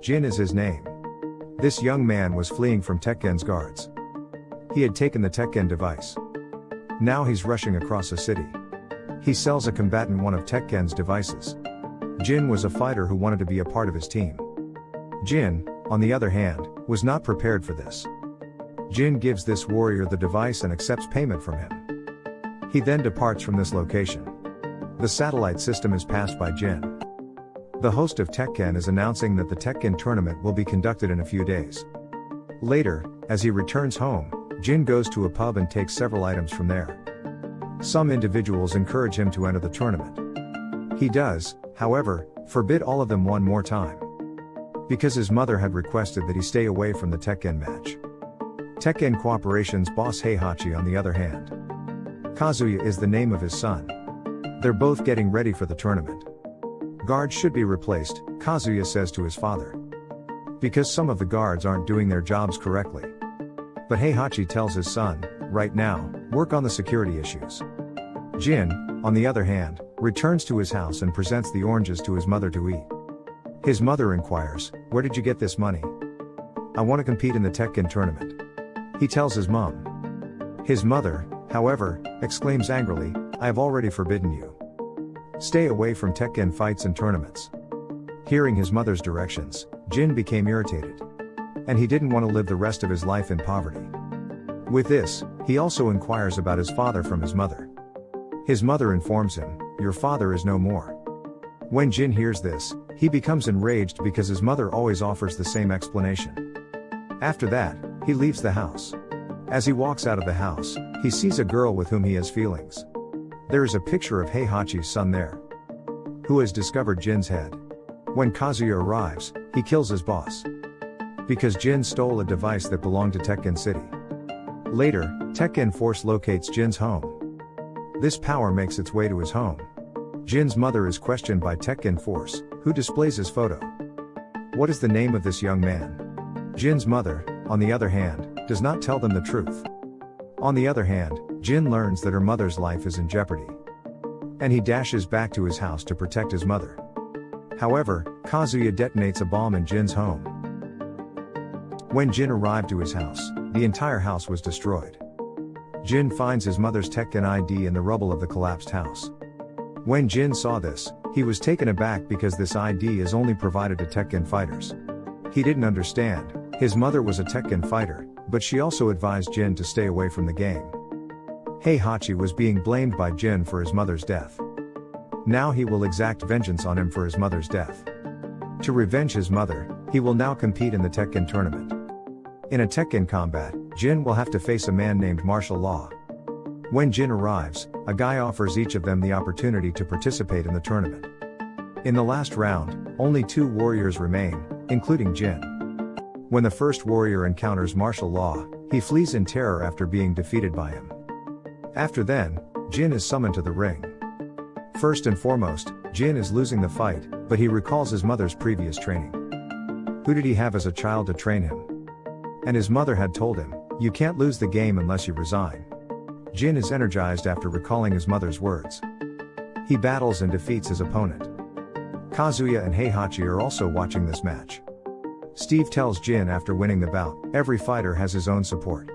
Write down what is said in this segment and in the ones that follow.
Jin is his name. This young man was fleeing from Tekken's guards. He had taken the Tekken device. Now he's rushing across a city. He sells a combatant one of Tekken's devices. Jin was a fighter who wanted to be a part of his team. Jin, on the other hand, was not prepared for this. Jin gives this warrior the device and accepts payment from him. He then departs from this location. The satellite system is passed by Jin. The host of Tekken is announcing that the Tekken tournament will be conducted in a few days. Later, as he returns home, Jin goes to a pub and takes several items from there. Some individuals encourage him to enter the tournament. He does, however, forbid all of them one more time. Because his mother had requested that he stay away from the Tekken match. Tekken Corporation's boss Heihachi on the other hand. Kazuya is the name of his son. They're both getting ready for the tournament. Guards should be replaced, Kazuya says to his father. Because some of the guards aren't doing their jobs correctly. But Heihachi tells his son, right now, work on the security issues. Jin, on the other hand, returns to his house and presents the oranges to his mother to eat. His mother inquires, Where did you get this money? I want to compete in the Tekken tournament. He tells his mom. His mother, however, exclaims angrily, I have already forbidden you. Stay away from Tekken fights and tournaments. Hearing his mother's directions, Jin became irritated. And he didn't want to live the rest of his life in poverty. With this, he also inquires about his father from his mother. His mother informs him, Your father is no more. When Jin hears this, he becomes enraged because his mother always offers the same explanation. After that, he leaves the house. As he walks out of the house, he sees a girl with whom he has feelings. There is a picture of Heihachi's son there, who has discovered Jin's head. When Kazuya arrives, he kills his boss. Because Jin stole a device that belonged to Tekken City. Later, Tekken Force locates Jin's home. This power makes its way to his home. Jin's mother is questioned by Tekken Force, who displays his photo. What is the name of this young man? Jin's mother, on the other hand, does not tell them the truth. On the other hand, Jin learns that her mother's life is in jeopardy. And he dashes back to his house to protect his mother. However, Kazuya detonates a bomb in Jin's home. When Jin arrived to his house, the entire house was destroyed. Jin finds his mother's Tekken ID in the rubble of the collapsed house. When Jin saw this, he was taken aback because this ID is only provided to Tekken fighters. He didn't understand, his mother was a Tekken fighter, but she also advised Jin to stay away from the game. Heihachi was being blamed by Jin for his mother's death. Now he will exact vengeance on him for his mother's death. To revenge his mother, he will now compete in the Tekken tournament. In a Tekken combat, Jin will have to face a man named Marshall Law. When Jin arrives, a guy offers each of them the opportunity to participate in the tournament. In the last round, only two warriors remain, including Jin. When the first warrior encounters Marshall Law, he flees in terror after being defeated by him. After then, Jin is summoned to the ring. First and foremost, Jin is losing the fight, but he recalls his mother's previous training. Who did he have as a child to train him? And his mother had told him, You can't lose the game unless you resign. Jin is energized after recalling his mother's words. He battles and defeats his opponent. Kazuya and Heihachi are also watching this match. Steve tells Jin after winning the bout, every fighter has his own support.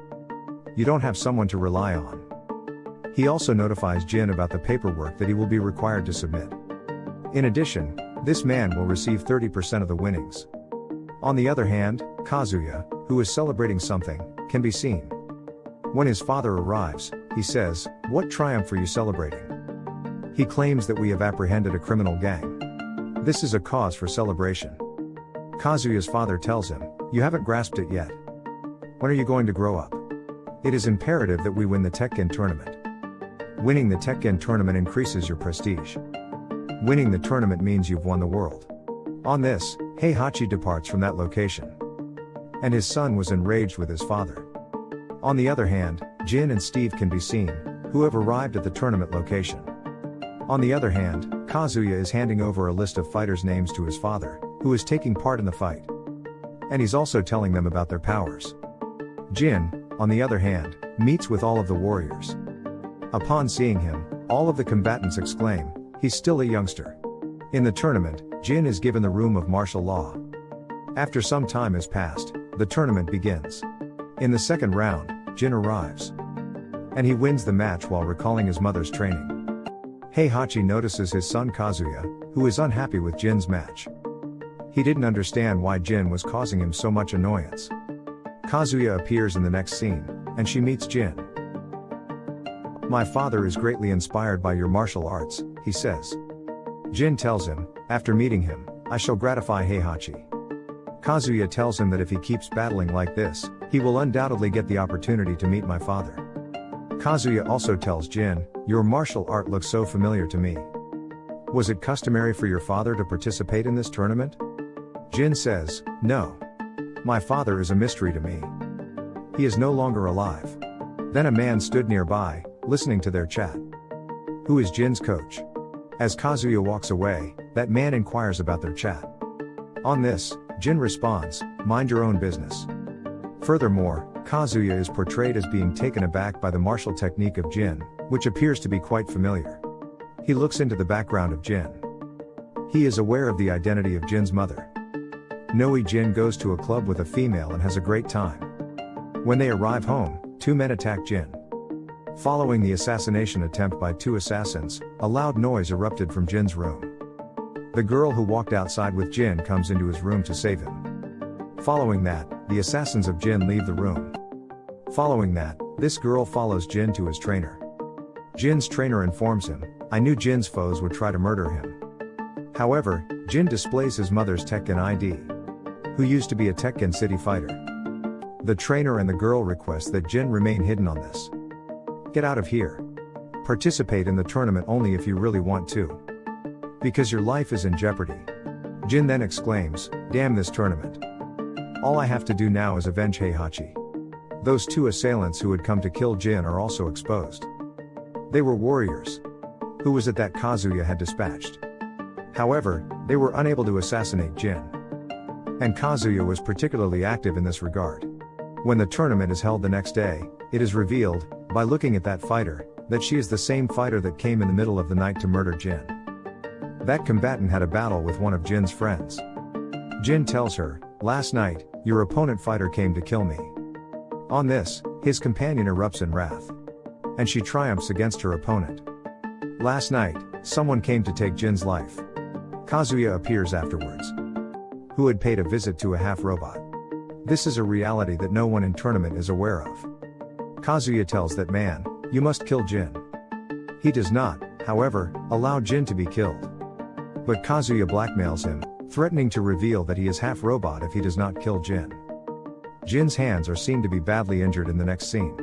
You don't have someone to rely on. He also notifies Jin about the paperwork that he will be required to submit. In addition, this man will receive 30% of the winnings. On the other hand, Kazuya, who is celebrating something, can be seen. When his father arrives, he says, What triumph are you celebrating? He claims that we have apprehended a criminal gang. This is a cause for celebration. Kazuya's father tells him, You haven't grasped it yet. When are you going to grow up? It is imperative that we win the Tekken tournament. Winning the Tekken tournament increases your prestige. Winning the tournament means you've won the world. On this, Heihachi departs from that location. And his son was enraged with his father. On the other hand, Jin and Steve can be seen, who have arrived at the tournament location. On the other hand, Kazuya is handing over a list of fighters' names to his father, who is taking part in the fight. And he's also telling them about their powers. Jin, on the other hand, meets with all of the warriors. Upon seeing him, all of the combatants exclaim, he's still a youngster. In the tournament, Jin is given the room of Marshall Law. After some time has passed, the tournament begins. In the second round, Jin arrives. And he wins the match while recalling his mother's training. Heihachi notices his son Kazuya, who is unhappy with Jin's match. He didn't understand why Jin was causing him so much annoyance. Kazuya appears in the next scene, and she meets Jin. My father is greatly inspired by your martial arts, he says. Jin tells him, after meeting him, I shall gratify Heihachi. Kazuya tells him that if he keeps battling like this, he will undoubtedly get the opportunity to meet my father. Kazuya also tells Jin, Your martial art looks so familiar to me. Was it customary for your father to participate in this tournament? Jin says, No. My father is a mystery to me. He is no longer alive. Then a man stood nearby, listening to their chat. Who is Jin's coach? As Kazuya walks away, that man inquires about their chat. On this, Jin responds, Mind your own business. Furthermore, Kazuya is portrayed as being taken aback by the martial technique of Jin, which appears to be quite familiar. He looks into the background of Jin. He is aware of the identity of Jin's mother. Noe Jin goes to a club with a female and has a great time. When they arrive home, two men attack Jin. Following the assassination attempt by two assassins, a loud noise erupted from Jin's room. The girl who walked outside with Jin comes into his room to save him. Following that, the assassins of Jin leave the room. Following that, this girl follows Jin to his trainer. Jin's trainer informs him, I knew Jin's foes would try to murder him. However, Jin displays his mother's Tekken ID who used to be a Tekken City fighter. The trainer and the girl request that Jin remain hidden on this. Get out of here. Participate in the tournament only if you really want to. Because your life is in jeopardy. Jin then exclaims, Damn this tournament. All I have to do now is avenge Heihachi. Those two assailants who had come to kill Jin are also exposed. They were warriors. Who was it that Kazuya had dispatched? However, they were unable to assassinate Jin and Kazuya was particularly active in this regard. When the tournament is held the next day, it is revealed, by looking at that fighter, that she is the same fighter that came in the middle of the night to murder Jin. That combatant had a battle with one of Jin's friends. Jin tells her, Last night, your opponent fighter came to kill me. On this, his companion erupts in wrath. And she triumphs against her opponent. Last night, someone came to take Jin's life. Kazuya appears afterwards who had paid a visit to a half robot. This is a reality that no one in tournament is aware of. Kazuya tells that man, you must kill Jin. He does not, however, allow Jin to be killed. But Kazuya blackmails him, threatening to reveal that he is half robot if he does not kill Jin. Jin's hands are seen to be badly injured in the next scene.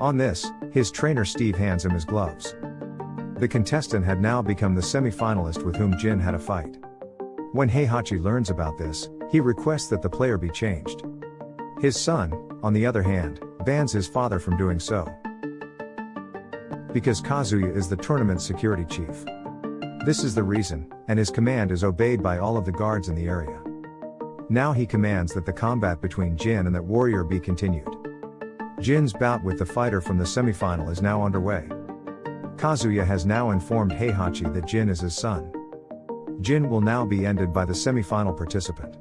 On this, his trainer Steve hands him his gloves. The contestant had now become the semi-finalist with whom Jin had a fight. When Heihachi learns about this, he requests that the player be changed. His son, on the other hand, bans his father from doing so. Because Kazuya is the tournament's security chief. This is the reason, and his command is obeyed by all of the guards in the area. Now he commands that the combat between Jin and that warrior be continued. Jin's bout with the fighter from the semifinal is now underway. Kazuya has now informed Heihachi that Jin is his son. Jin will now be ended by the semi-final participant.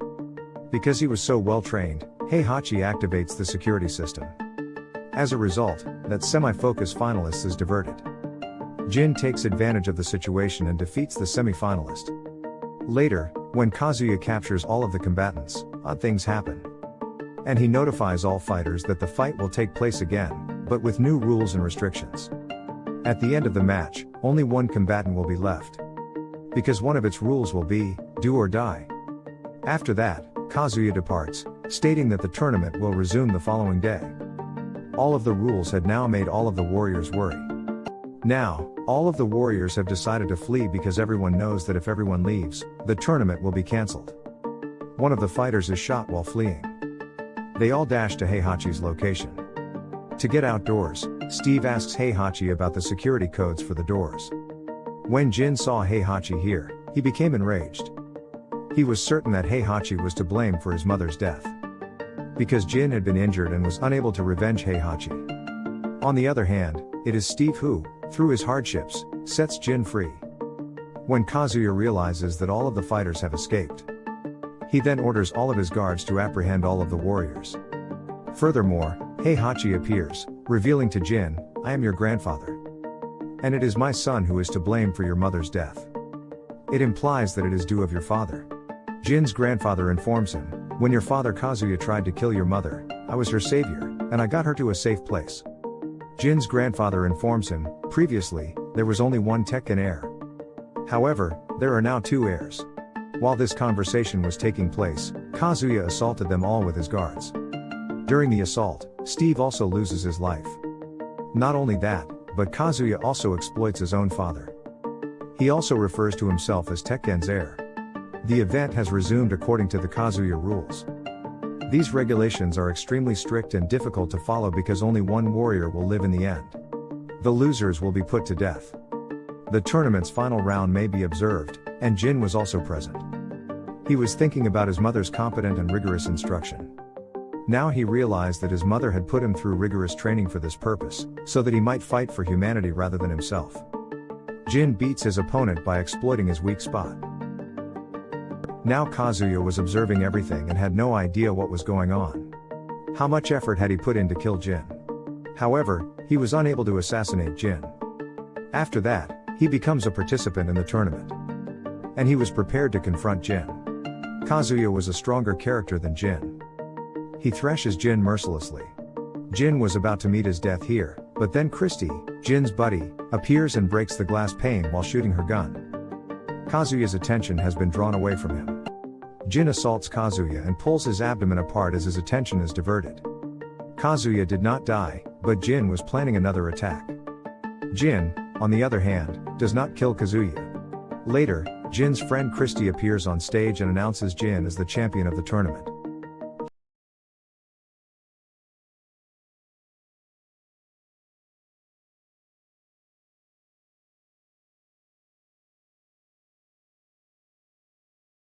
Because he was so well trained, Heihachi activates the security system. As a result, that semi-focus finalist is diverted. Jin takes advantage of the situation and defeats the semi-finalist. Later, when Kazuya captures all of the combatants, odd things happen. And he notifies all fighters that the fight will take place again, but with new rules and restrictions. At the end of the match, only one combatant will be left because one of its rules will be, do or die. After that, Kazuya departs, stating that the tournament will resume the following day. All of the rules had now made all of the warriors worry. Now, all of the warriors have decided to flee because everyone knows that if everyone leaves, the tournament will be cancelled. One of the fighters is shot while fleeing. They all dash to Heihachi's location. To get outdoors, Steve asks Heihachi about the security codes for the doors. When Jin saw Heihachi here, he became enraged. He was certain that Heihachi was to blame for his mother's death. Because Jin had been injured and was unable to revenge Heihachi. On the other hand, it is Steve who, through his hardships, sets Jin free. When Kazuya realizes that all of the fighters have escaped, He then orders all of his guards to apprehend all of the warriors. Furthermore, Heihachi appears, revealing to Jin, I am your grandfather. And it is my son who is to blame for your mother's death. It implies that it is due of your father. Jin's grandfather informs him, When your father Kazuya tried to kill your mother, I was her savior, and I got her to a safe place. Jin's grandfather informs him, previously, there was only one Tekken heir. However, there are now two heirs. While this conversation was taking place, Kazuya assaulted them all with his guards. During the assault, Steve also loses his life. Not only that, but Kazuya also exploits his own father. He also refers to himself as Tekken's heir. The event has resumed according to the Kazuya rules. These regulations are extremely strict and difficult to follow because only one warrior will live in the end. The losers will be put to death. The tournament's final round may be observed, and Jin was also present. He was thinking about his mother's competent and rigorous instruction. Now he realized that his mother had put him through rigorous training for this purpose, so that he might fight for humanity rather than himself. Jin beats his opponent by exploiting his weak spot. Now Kazuya was observing everything and had no idea what was going on. How much effort had he put in to kill Jin? However, he was unable to assassinate Jin. After that, he becomes a participant in the tournament. And he was prepared to confront Jin. Kazuya was a stronger character than Jin. He thrashes Jin mercilessly. Jin was about to meet his death here, but then Christie, Jin's buddy, appears and breaks the glass pane while shooting her gun. Kazuya's attention has been drawn away from him. Jin assaults Kazuya and pulls his abdomen apart as his attention is diverted. Kazuya did not die, but Jin was planning another attack. Jin, on the other hand, does not kill Kazuya. Later, Jin's friend Christie appears on stage and announces Jin as the champion of the tournament.